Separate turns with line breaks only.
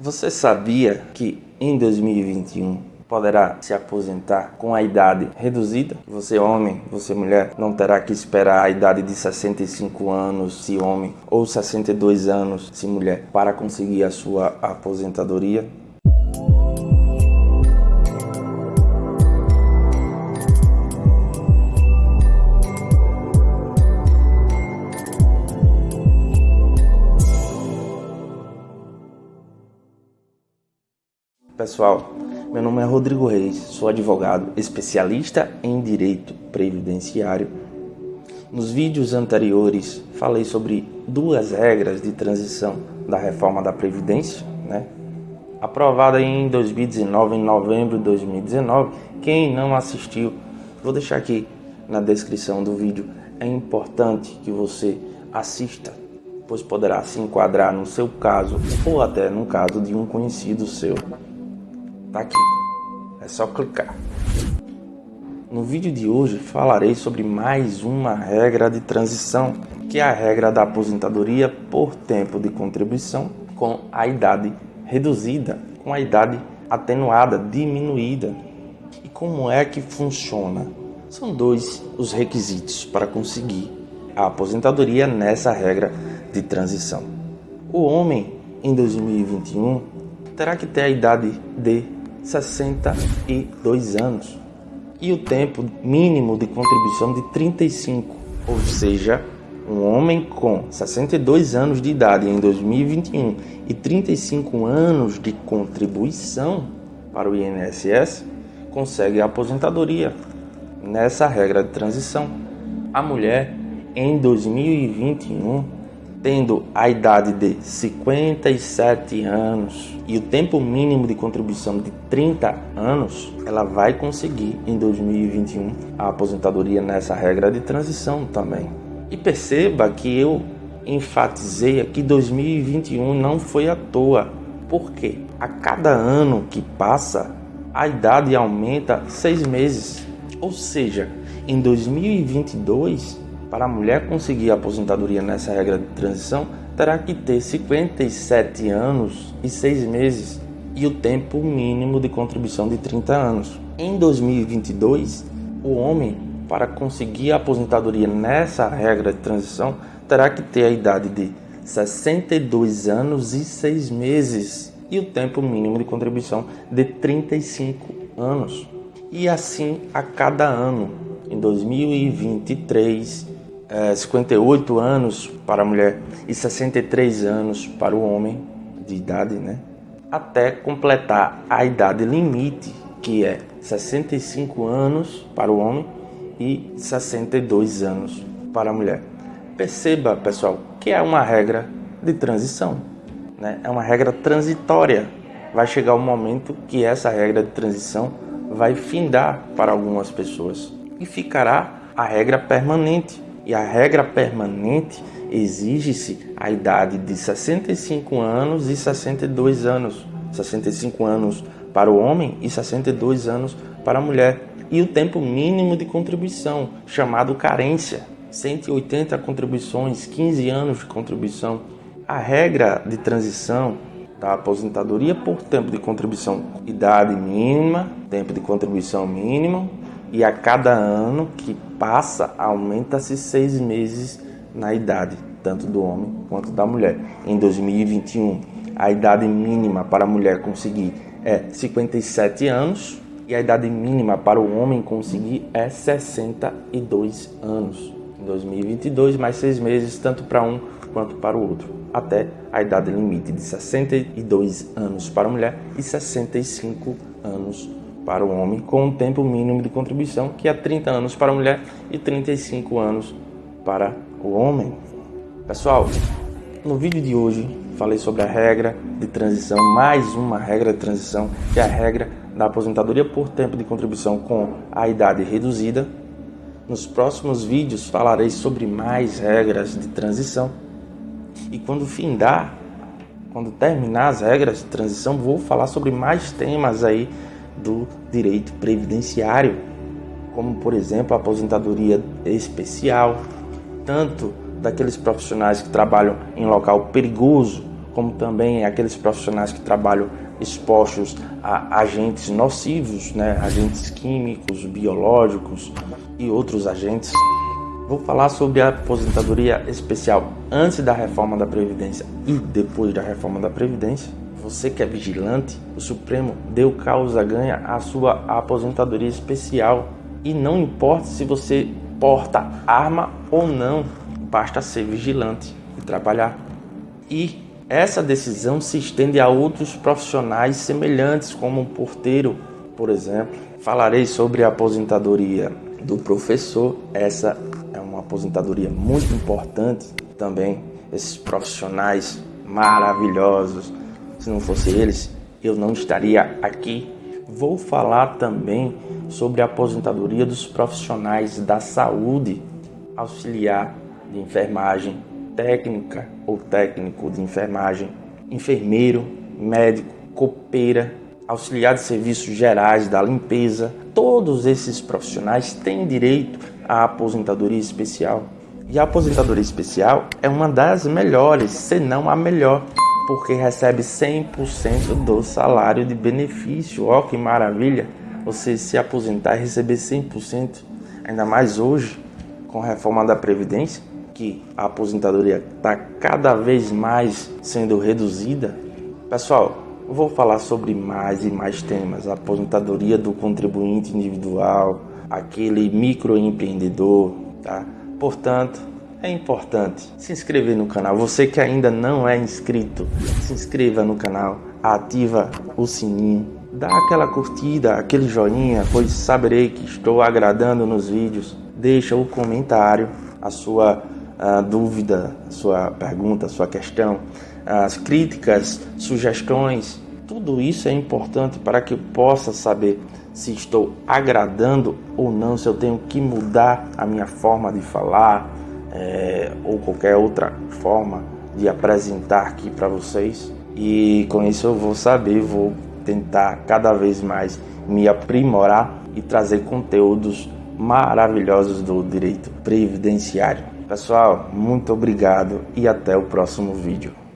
Você sabia que em 2021 poderá se aposentar com a idade reduzida? Você homem, você mulher, não terá que esperar a idade de 65 anos se homem ou 62 anos se mulher para conseguir a sua aposentadoria? Pessoal, meu nome é Rodrigo Reis, sou advogado especialista em direito previdenciário. Nos vídeos anteriores falei sobre duas regras de transição da reforma da Previdência, né? aprovada em 2019, em novembro de 2019. Quem não assistiu, vou deixar aqui na descrição do vídeo. É importante que você assista, pois poderá se enquadrar no seu caso ou até no caso de um conhecido seu. Tá aqui. É só clicar. No vídeo de hoje falarei sobre mais uma regra de transição, que é a regra da aposentadoria por tempo de contribuição com a idade reduzida, com a idade atenuada, diminuída. E como é que funciona? São dois os requisitos para conseguir a aposentadoria nessa regra de transição. O homem em 2021 terá que ter a idade de 62 anos e o tempo mínimo de contribuição de 35, ou seja, um homem com 62 anos de idade em 2021 e 35 anos de contribuição para o INSS consegue a aposentadoria nessa regra de transição. A mulher em 2021 tendo a idade de 57 anos e o tempo mínimo de contribuição de 30 anos, ela vai conseguir em 2021 a aposentadoria nessa regra de transição também. E perceba que eu enfatizei aqui 2021 não foi à toa, porque a cada ano que passa a idade aumenta seis meses, ou seja, em 2022 para a mulher conseguir a aposentadoria nessa regra de transição, terá que ter 57 anos e 6 meses e o tempo mínimo de contribuição de 30 anos. Em 2022, o homem, para conseguir a aposentadoria nessa regra de transição, terá que ter a idade de 62 anos e 6 meses e o tempo mínimo de contribuição de 35 anos. E assim a cada ano. Em 2023, é, 58 anos para a mulher e 63 anos para o homem de idade, né? Até completar a idade limite, que é 65 anos para o homem e 62 anos para a mulher. Perceba, pessoal, que é uma regra de transição, né? É uma regra transitória. Vai chegar o momento que essa regra de transição vai findar para algumas pessoas e ficará a regra permanente e a regra permanente exige-se a idade de 65 anos e 62 anos. 65 anos para o homem e 62 anos para a mulher. E o tempo mínimo de contribuição, chamado carência. 180 contribuições, 15 anos de contribuição. A regra de transição da aposentadoria por tempo de contribuição, idade mínima, tempo de contribuição mínimo, e a cada ano que passa, aumenta-se seis meses na idade, tanto do homem quanto da mulher. Em 2021, a idade mínima para a mulher conseguir é 57 anos e a idade mínima para o homem conseguir é 62 anos. Em 2022, mais seis meses, tanto para um quanto para o outro, até a idade limite de 62 anos para a mulher e 65 anos para o homem, com um tempo mínimo de contribuição, que é 30 anos para a mulher e 35 anos para o homem. Pessoal, no vídeo de hoje falei sobre a regra de transição, mais uma regra de transição, que é a regra da aposentadoria por tempo de contribuição com a idade reduzida. Nos próximos vídeos falarei sobre mais regras de transição. E quando findar, quando terminar as regras de transição, vou falar sobre mais temas aí do direito previdenciário, como por exemplo a aposentadoria especial, tanto daqueles profissionais que trabalham em local perigoso, como também aqueles profissionais que trabalham expostos a agentes nocivos, né? agentes químicos, biológicos e outros agentes. Vou falar sobre a aposentadoria especial antes da reforma da Previdência e depois da reforma da Previdência. Você que é vigilante, o Supremo deu causa ganha à sua aposentadoria especial. E não importa se você porta arma ou não, basta ser vigilante e trabalhar. E essa decisão se estende a outros profissionais semelhantes, como um porteiro, por exemplo. Falarei sobre a aposentadoria do professor. Essa é uma aposentadoria muito importante também. Esses profissionais maravilhosos. Se não fosse eles, eu não estaria aqui. Vou falar também sobre a aposentadoria dos profissionais da saúde, auxiliar de enfermagem, técnica ou técnico de enfermagem, enfermeiro, médico, copeira, auxiliar de serviços gerais da limpeza. Todos esses profissionais têm direito à aposentadoria especial. E a aposentadoria especial é uma das melhores, se não a melhor, porque recebe 100% do salário de benefício. Ó, que maravilha! Você se aposentar e receber 100%, ainda mais hoje, com a reforma da Previdência que a aposentadoria está cada vez mais sendo reduzida, pessoal, vou falar sobre mais e mais temas. A aposentadoria do contribuinte individual, aquele microempreendedor, tá? Portanto, é importante se inscrever no canal. Você que ainda não é inscrito, se inscreva no canal, ativa o sininho, dá aquela curtida, aquele joinha, pois saberei que estou agradando nos vídeos. Deixa o comentário, a sua a dúvida, sua pergunta, sua questão, as críticas, sugestões, tudo isso é importante para que eu possa saber se estou agradando ou não, se eu tenho que mudar a minha forma de falar é, ou qualquer outra forma de apresentar aqui para vocês. E com isso eu vou saber, vou tentar cada vez mais me aprimorar e trazer conteúdos maravilhosos do direito previdenciário. Pessoal, muito obrigado e até o próximo vídeo.